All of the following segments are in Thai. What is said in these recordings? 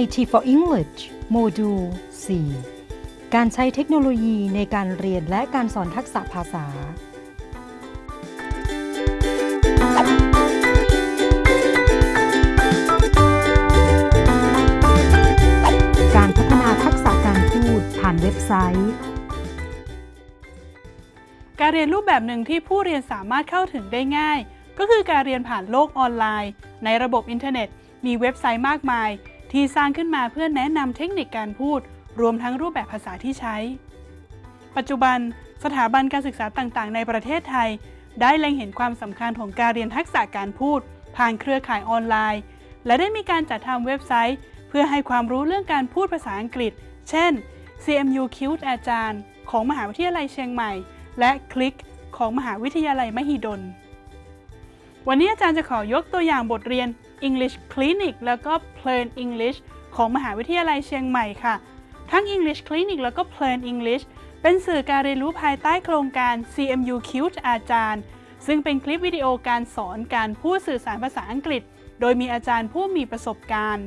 IT for English โมดูล 4 การใช้เทคโนโลยีในการเรียนและการสอนทักษะภาษา การพัฒนาทักษะการพูดผ่านเว็บไซต์ การเรียนรูปแบบหนึ่งที่ผู้เรียนสามารถเข้าถึงได้ง่าย ก็คือการเรียนผ่านโลกออนไลน์ ในระบบอินเทอร์เน็ต มีเว็บไซต์มากมาย ที่สร้างขึ้นมาเพื่อแนะนำเทคนิคการพูด รวมทั้งรูปแบบภาษาที่ใช้ ปัจจุบันสถาบันการศึกษาต่างๆ ในประเทศไทย ได้เล็งเห็นความสำคัญของการเรียนทักษะการพูด ผ่านเครือข่ายออนไลน์ และได้มีการจัดทำเว็บไซต์ เพื่อให้ความรู้เรื่องการพูดภาษาอังกฤษ เช่น CMU q อาจารย์ ของมหาวิทยาลัยเชียงใหม่ และคลิกของมหาวิทยาลัยมหิดล วันนี้อาจารย์จะขอยกตัวอย่างบทเรียน English Clinic แล้วก็ Plain English ของมหาวิทยาลัยเชียงใหม่ค่ะ ทั้ง English Clinic แล้วก็ Plain English เป็นสื่อการเรียนรู้ภายใต้โครงการ CMU q อาจารย์ ซึ่งเป็นคลิปวิดีโอการสอนการพูดสื่อสารภาษาอังกฤษ โดยมีอาจารย์ผู้มีประสบการณ์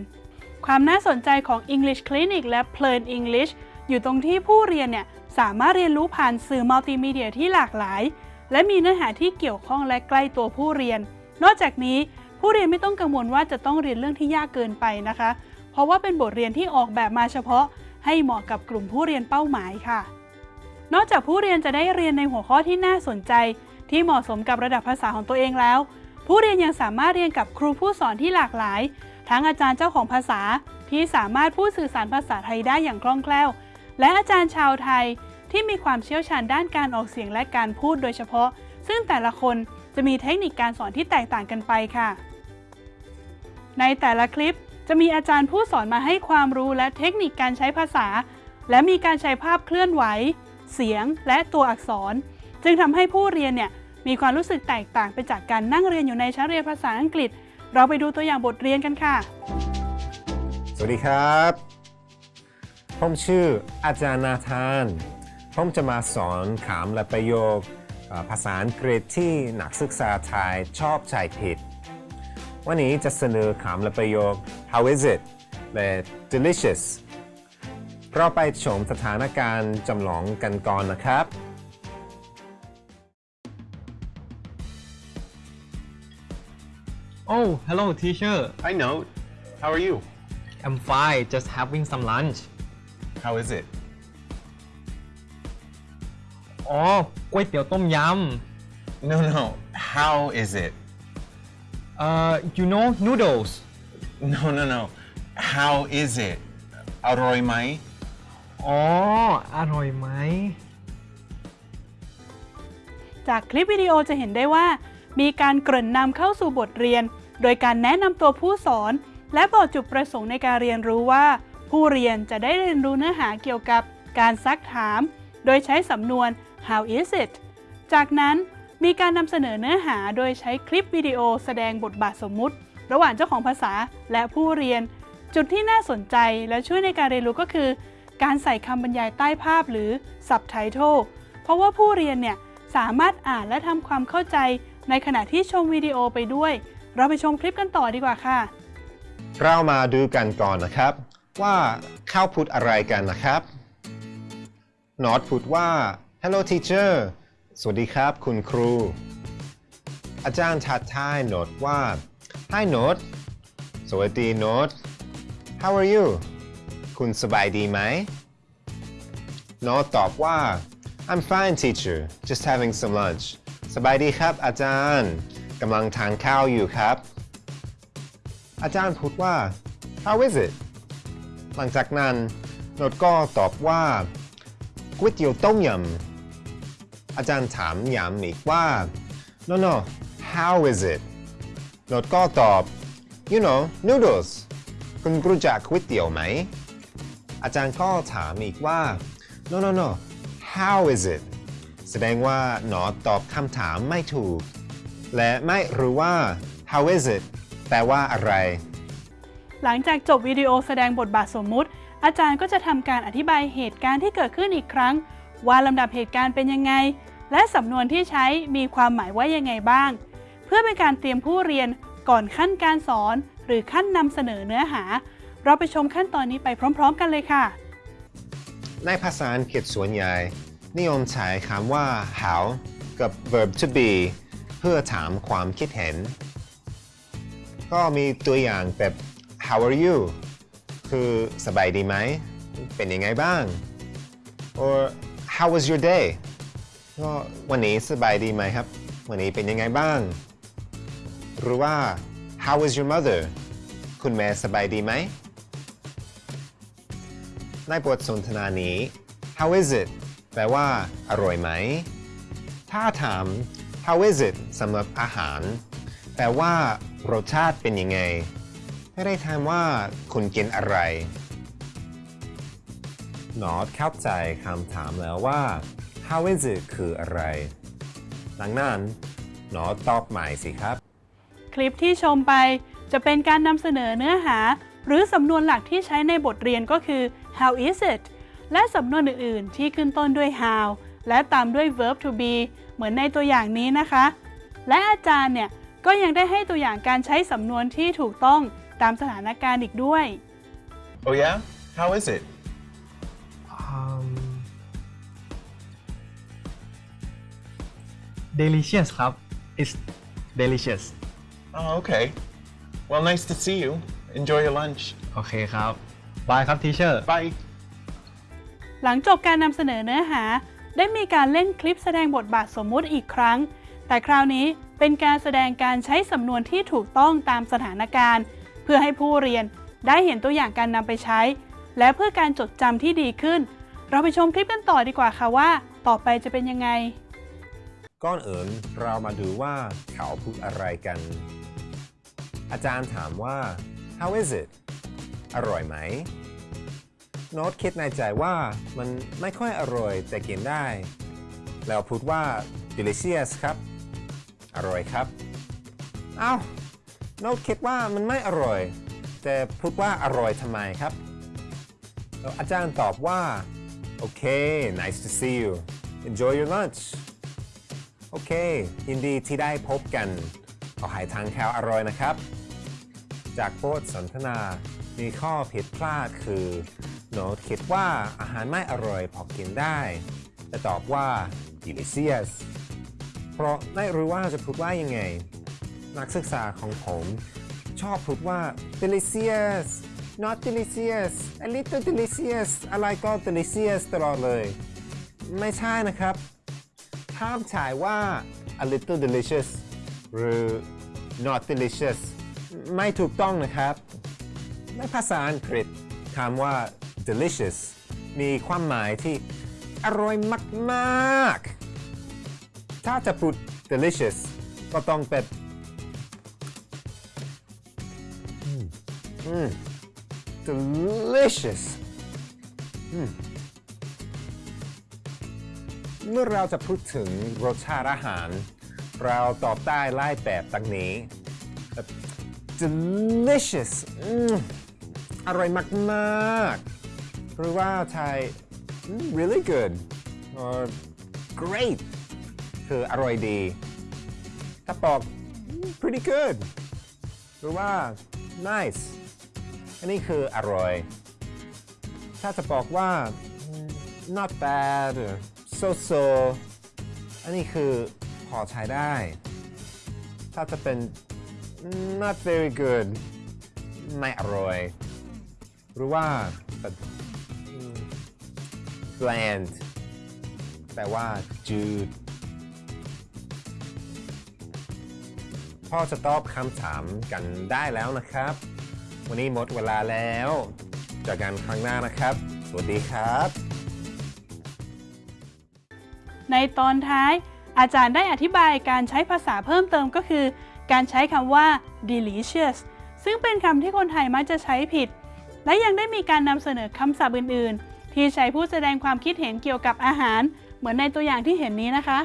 ความน่าสนใจของ English Clinic และ Plain English อยู่ตรงที่ผู้เรียนเนี่ยสามารถเรียนรู้ผ่านสื่อมัลติมีเดียที่หลากหลาย และมีเนื้อหาที่เกี่ยวข้องและใกล้ตัวผู้เรียน นอกจากนี้ ผู้เรียนไม่ต้องกังวลว่าจะต้องเรียนเรื่องที่ยากเกินไปนะคะ เพราะว่าเป็นบทเรียนที่ออกแบบมาเฉพาะ ให้เหมาะกับกลุ่มผู้เรียนเป้าหมายค่ะ นอกจากผู้เรียนจะได้เรียนในหัวข้อที่น่าสนใจ ที่เหมาะสมกับระดับภาษาของตัวเองแล้ว ผู้เรียนยังสามารถเรียนกับครูผู้สอนที่หลากหลาย ทั้งอาจารย์เจ้าของภาษาที่สามารถพูดสื่อสารภาษาไทยได้อย่างคล่องแคล่ว และอาจารย์ชาวไทยที่มีความเชี่ยวชาญด้านการออกเสียงและการพูดโดยเฉพาะ ซึ่งแต่ละคนจะมีเทคนิคการสอนที่แตกต่างกันไปค่ะ ในแต่ละคลิปจะมีอาจารย์ผู้สอนมาให้ความรู้และเทคนิคการใช้ภาษา และมีการใช้ภาพเคลื่อนไหว เสียงและตัวอักษร จึงทำให้ผู้เรียนเนี่ยมีความรู้สึกแตกต่างไปจากการนั่งเรียนอยู่ในชั้นเรียนภาษาอังกฤษ เราไปดูตัวอย่างบทเรียนกันค่ะ สวัสดีครับ ผมชื่ออาจารย์นาธาน ผมจะมาสอนคำและประโยคภาษาอังกฤษที่นักศึกษาไทยชอบใช้ผิด วันนี้จะเสนอคำและประโยค how is it และ delicious เราไปชมสถานการณ์จำลองกันก่อนนะครับ Oh, hello, teacher. Hi, Note. How are you? I'm fine, just having some lunch. How is it? อ๋อก๋วยเตี๋ยวต้มย No, no. How is it? ำเอ่อ you know noodles No, no, no. How is it? อร่อยไหมอ๋อ อร่อยไหม จากคลิปวิดีโอจะเห็นได้ว่า มีการเกริ่นนำเข้าสู่บทเรียน โดยการแนะนำตัวผู้สอน และบอกจุดประสงค์ในการเรียนรู้ว่า ผู้เรียนจะได้เรียนรู้เนื้อหาเกี่ยวกับการซักถาม โดยใช้สำนวน how is it จากนั้น มีการนำเสนอเนื้อหาโดยใช้คลิปวิดีโอแสดงบทบาทสมมุติ ระหว่างเจ้าของภาษาและผู้เรียน จุดที่น่าสนใจและช่วยในการเรียนรู้ก็คือ การใส่คำบรรยายใต้ภาพหรือ subtitle เพราะว่าผู้เรียนเนี่ยสามารถอ่านและทำความเข้าใจ ในขณะที่ชมวิดีโอไปด้วย เราไปชมคลิปกันต่อดีกว่าค่ะ เรามาดูกันก่อนนะครับ ว่าเข้าพูดอะไรกันนะครับนอตพูดว่า hello teacher สวัสดีครับ คุณครู อาจารย์ทักทายโนตว่า hi โนตสวัสดีโนต how are you คุณสบายดีไหมโนตตอบว่า I'm fine teacher just having some lunch สบายดีครับ อาจารย์กำลังทานข้าวอยู่ครับ อาจารย์พูดว่า how is it หลังจากนั้นโนดก็ตอบว่าก๋วยเตี๋ยวต้มยำ อาจารย์ถามย้ำอีกว่า no no how is it โนดก็ตอบ you know noodles คุณรู้จักก๋วยเตี๋ยวไหม อาจารย์ก็ถามอีกว่า no no no how is it แสดงว่าหนอตอบคำถามไม่ถูก และไม่รู้ว่า how is it แปลว่าอะไร หลังจากจบวิดีโอแสดงบทบาทสมมุติ อาจารย์ก็จะทำการอธิบายเหตุการณ์ที่เกิดขึ้นอีกครั้ง ว่าลำดับเหตุการณ์เป็นยังไง และสำนวนที่ใช้มีความหมายว่ายังไงบ้าง เพื่อเป็นการเตรียมผู้เรียนก่อนขั้นการสอน หรือขั้นนำเสนอเนื้อหา เราไปชมขั้นตอนนี้ไปพร้อม ๆ กันเลยค่ะ ในภาษาอังกฤษส่วนใหญ่ นิยมใช้คำว่า how กับ verb to be เพื่อถามความคิดเห็น ก็มีตัวอย่างแบบ how are you คือสบายดีไหม เป็นยังไงบ้าง or how was your day ก็วันนี้สบายดีไหมครับ วันนี้เป็นยังไงบ้าง หรือว่า how was your mother คุณแม่สบายดีไหม ในบทสนทนานี้ how is it แปลว่า อร่อยไหม ถ้าถาม how is it สำหรับอาหาร แปลว่ารสชาติเป็นยังไง ไม่ได้ถามว่าคุณกินอะไร นอตเข้าใจคำถามแล้วว่า how is it คืออะไร ดังนั้นนอตตอบใหม่สิครับ คลิปที่ชมไปจะเป็นการนำเสนอเนื้อหา หรือสำนวนหลักที่ใช้ในบทเรียนก็คือ how is it และสำนวนอื่น ๆ ที่ขึ้นต้นด้วย how และตามด้วย verb to be เหมือนในตัวอย่างนี้นะคะ และอาจารย์เนี่ยก็ยังได้ให้ตัวอย่างการใช้สำนวนที่ถูกต้องตามสถานการณ์อีกด้วย Oh yeah? How is it? Delicious ครับ it's delicious Oh, okay. Well, nice to see you. Enjoy your lunch. โอเคครับบายครับ teacher Bye. หลังจบการนำเสนอเนื้อหา ได้มีการเล่นคลิปแสดงบทบาทสมมุติอีกครั้ง แต่คราวนี้เป็นการแสดงการใช้สำนวนที่ถูกต้องตามสถานการณ์ เพื่อให้ผู้เรียนได้เห็นตัวอย่างการนำไปใช้ และเพื่อการจดจำที่ดีขึ้น เราไปชมคลิปกันต่อดีกว่าค่ะว่า ต่อไปจะเป็นยังไง ก่อนเอื่นเรามาดูว่าเขาพูดอะไรกัน อาจารย์ถามว่า how is it อร่อยไหมโน้ตคิดในใจว่ามันไม่ค่อยอร่อยแต่กินได้ แล้วพูดว่า delicious ครับ อร่อยครับ เอ้าโน้ตคิดว่ามันไม่อร่อย แต่พูดว่าอร่อยทำไมครับ อาจารย์ตอบว่าโอเค nice to see you enjoy your lunch อเค ยินดีที่ได้พบกันขอให้ทานข้าวอร่อยนะครับ จากบทสสนทนา มีข้อผิดพลาดคือโน้ตคิดว่าอาหารไม่อร่อยพอกินได้ แต่ตอบว่า delicious เพราะไม่รู้ว่าจะพูดว่ายังไง นักศึกษาของผมชอบพูดว่า delicious not delicious a little delicious อะไรก็ delicious ตลอดเลย ไม่ใช่นะครับ ห้ามใช้ว่า a little delicious หรือ not delicious ไม่ถูกต้องนะครับ ในภาษาอังกฤษคำว่า delicious มีความหมายที่อร่อยมาก ๆ ถ้าจะพูด delicious ก็ต้องเป็นอืม delicious อืม เมื่อเราจะพูดถึงรสชาติอาหาร เราตอบได้ไล่แบบดังนี้ delicious อืมอร่อยมากๆ หรือว่าไทย really good or great คืออร่อยดี ถ้าบอก pretty good หรือว่า nice อันนี้คืออร่อย ถ้าจะบอกว่า not bad or so so อันนี้คือพอใช้ได้ ถ้าจะเป็น not very good ไม่อร่อย หรือว่า bland แปลว่าจืดพ่อจะตอบคำถามกันได้แล้วนะครับ วันนี้หมดเวลาแล้วเจอกันครั้งหน้านะครับ สวัสดีครับ ในตอนท้าย อาจารย์ได้อธิบายการใช้ภาษาเพิ่มเติมก็คือ การใช้คำว่า delicious ซึ่งเป็นคำที่คนไทยมักจะใช้ผิด และยังได้มีการนำเสนอคำศัพท์อื่น ๆ ที่ใช้ผู้แสดงความคิดเห็นเกี่ยวกับอาหาร เหมือนในตัวอย่างที่เห็นนี้นะคะ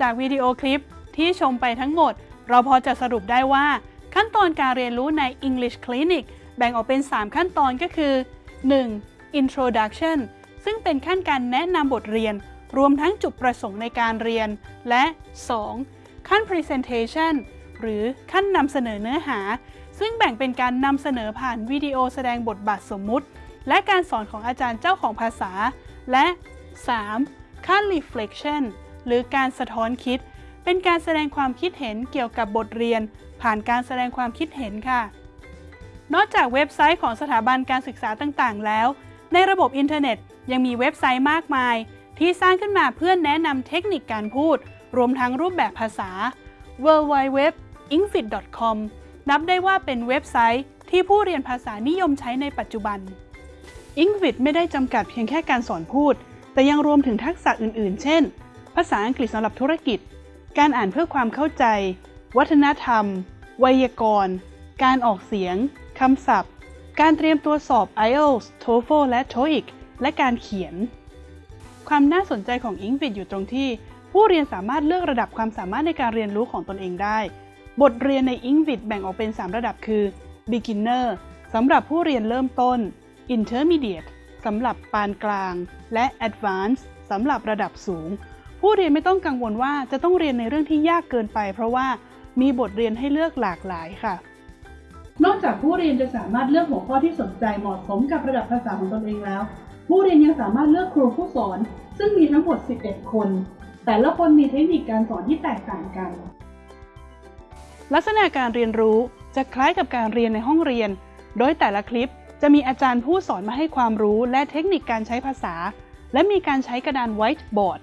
จากวิดีโอคลิปที่ชมไปทั้งหมด เราพอจะสรุปได้ว่า ขั้นตอนการเรียนรู้ใน English Clinic แบ่งออกเป็น 3 ขั้นตอนก็คือ 1. Introduction ซึ่งเป็นขั้นการแนะนำบทเรียน รวมทั้งจุดประสงค์ในการเรียน และ 2. ขั้น Presentation หรือขั้นนำเสนอเนื้อหา ซึ่งแบ่งเป็นการนำเสนอผ่านวิดีโอแสดงบทบาทสมมุติ และการสอนของอาจารย์เจ้าของภาษา และ 3. ขั้น reflection หรือการสะท้อนคิด เป็นการแสดงความคิดเห็นเกี่ยวกับบทเรียน ผ่านการแสดงความคิดเห็นค่ะ นอกจากเว็บไซต์ของสถาบันการศึกษาต่าง ๆ แล้ว ในระบบอินเทอร์เน็ตยังมีเว็บไซต์มากมาย ที่สร้างขึ้นมาเพื่อแนะนำเทคนิคการพูด รวมทั้งรูปแบบภาษา w w w i n g f i t c o m นับได้ว่าเป็นเว็บไซต์ที่ผู้เรียนภาษานิยมใช้ในปัจจุบัน i n g v i t ไม่ได้จำกัดเพียงแค่การสอนพูด แต่ยังรวมถึงทักษะอื่น ๆ เช่น ภาษาอังกฤษสำหรับธุรกิจ การอ่านเพื่อความเข้าใจ วัฒนธรรม ไวยากรณ์ การออกเสียง คำศัพท์ การเตรียมตัวสอบ IELTS TOEFL และ TOEIC และการเขียน ความน่าสนใจของ i n g v i t อยู่ตรงที่ ผู้เรียนสามารถเลือกระดับความสามารถในการเรียนรู้ของตนเองได้ บทเรียนใน i n g v i t แบ่งออกเป็น 3 ระดับคือ Beginner สำหรับผู้เรียนเริ่มต้น Intermediate สำหรับปานกลาง และ Advanced สำหรับระดับสูง ผู้เรียนไม่ต้องกังวลว่าจะต้องเรียนในเรื่องที่ยากเกินไป เพราะว่ามีบทเรียนให้เลือกหลากหลายค่ะ นอกจากผู้เรียนจะสามารถเลือกหัวข้อที่สนใจเหมาะสมกับระดับภาษาของตนเองแล้ว ผู้เรียนยังสามารถเลือกครูผู้สอน ซึ่งมีทั้งหมด 11 คน แต่ละคนมีเทคนิคการสอนที่แตกต่างกัน ลักษณะการเรียนรู้จะคล้ายกับการเรียนในห้องเรียน โดยแต่ละคลิปจะมีอาจารย์ผู้สอนมาให้ความรู้และเทคนิคการใช้ภาษา และมีการใช้กระดาน whiteboard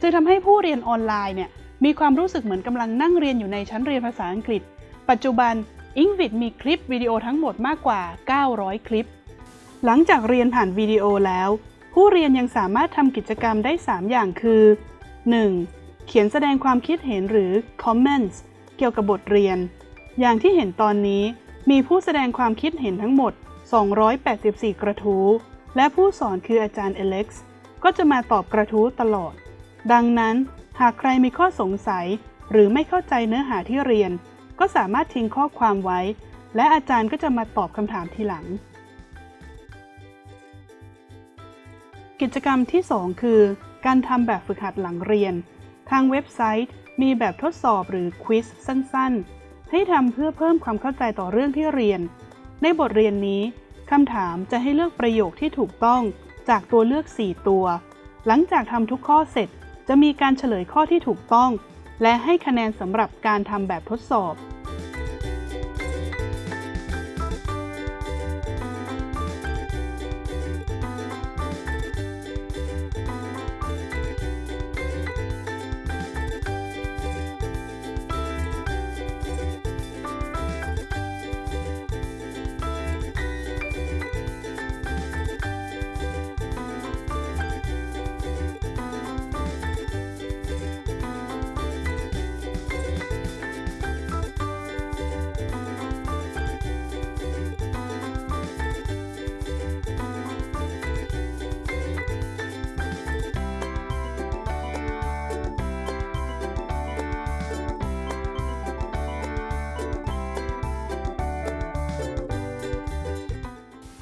จึงทำให้ผู้เรียนออนไลน์เนี่ยมีความรู้สึกเหมือนกำลังนั่งเรียนอยู่ในชั้นเรียนภาษาอังกฤษ ปัจจุบัน i n g v i t มีคลิปวิดีโอทั้งหมดมากกว่า 900 คลิป หลังจากเรียนผ่านวิดีโอแล้ว ผู้เรียนยังสามารถทำกิจกรรมได้ 3 อย่างคือ 1. เขียนแสดงความคิดเห็นหรือ comments เกี่ยวกับบทเรียน อย่างที่เห็นตอนนี้ มีผู้แสดงความคิดเห็นทั้งหมด 284 กระทู้ และผู้สอนคืออาจารย์เอเล็กซ์ ก็จะมาตอบกระทู้ตลอด ดังนั้น หากใครมีข้อสงสัย หรือไม่เข้าใจเนื้อหาที่เรียน ก็สามารถทิ้งข้อความไว้ และอาจารย์ก็จะมาตอบคำถามทีหลัง กิจกรรมที่ 2 คือ การทำแบบฝึกหัดหลังเรียน ทางเว็บไซต์มีแบบทดสอบหรือควิสสั้นๆ ให้ทำเพื่อเพิ่มความเข้าใจต่อเรื่องที่เรียน ในบทเรียนนี้คำถามจะให้เลือกประโยคที่ถูกต้องจากตัวเลือก 4 ตัว หลังจากทำทุกข้อเสร็จ จะมีการเฉลยข้อที่ถูกต้อง และให้คะแนนสำหรับการทำแบบทดสอบ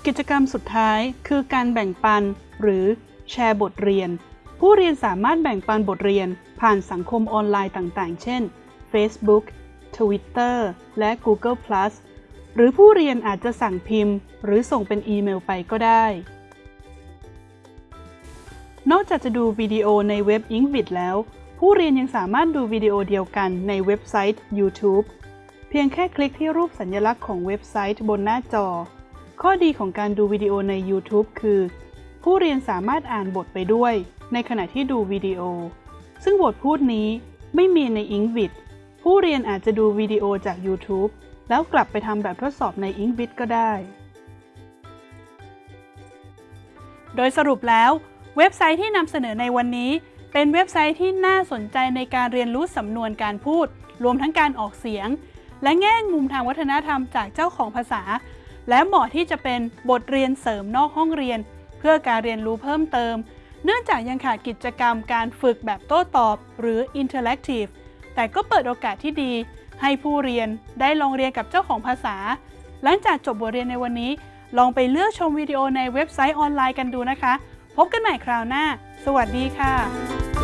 กิจกรรมสุดท้ายคือการแบ่งปัน หรือแชร์บทเรียน ผู้เรียนสามารถแบ่งปันบทเรียน ผ่านสังคมออนไลน์ต่างๆ เช่น Facebook Twitter และ Google+ หรือผู้เรียนอาจจะสั่งพิมพ์ หรือส่งเป็นอีเมลไปก็ได้ นอกจากจะดูวิดีโอในเว็บ i n g v i t แล้ว ผู้เรียนยังสามารถดูวิดีโอเดียวกันในเว็บไซต์ YouTube เพียงแค่คลิกที่รูปสัญลักษณ์ของเว็บไซต์บนหน้าจอ ข้อดีของการดูวิดีโอใน YouTube คือ ผู้เรียนสามารถอ่านบทไปด้วย ในขณะที่ดูวิดีโอ ซึ่งบทพูดนี้ไม่มีใน i n g v i t ผู้เรียนอาจจะดูวิดีโอจาก YouTube แล้วกลับไปทำแบบทดสอบใน i n g v i t ก็ได้ โดยสรุปแล้วเว็บไซต์ที่นำเสนอในวันนี้ เป็นเว็บไซต์ที่น่าสนใจในการเรียนรู้สำนวนการพูด รวมทั้งการออกเสียง และแง่มุมทางวัฒนธรรมจากเจ้าของภาษา และเหมาะที่จะเป็นบทเรียนเสริมนอกห้องเรียน เพื่อการเรียนรู้เพิ่มเติม เนื่องจากยังขาดกิจกรรมการฝึกแบบโต้ตอบหรือ interactive แต่ก็เปิดโอกาสที่ดี ให้ผู้เรียนได้ลองเรียนกับเจ้าของภาษา หลังจากจบบทเรียนในวันนี้ ลองไปเลือกชมวิดีโอในเว็บไซต์ออนไลน์กันดูนะคะ พบกันใหม่คราวหน้า สวัสดีค่ะ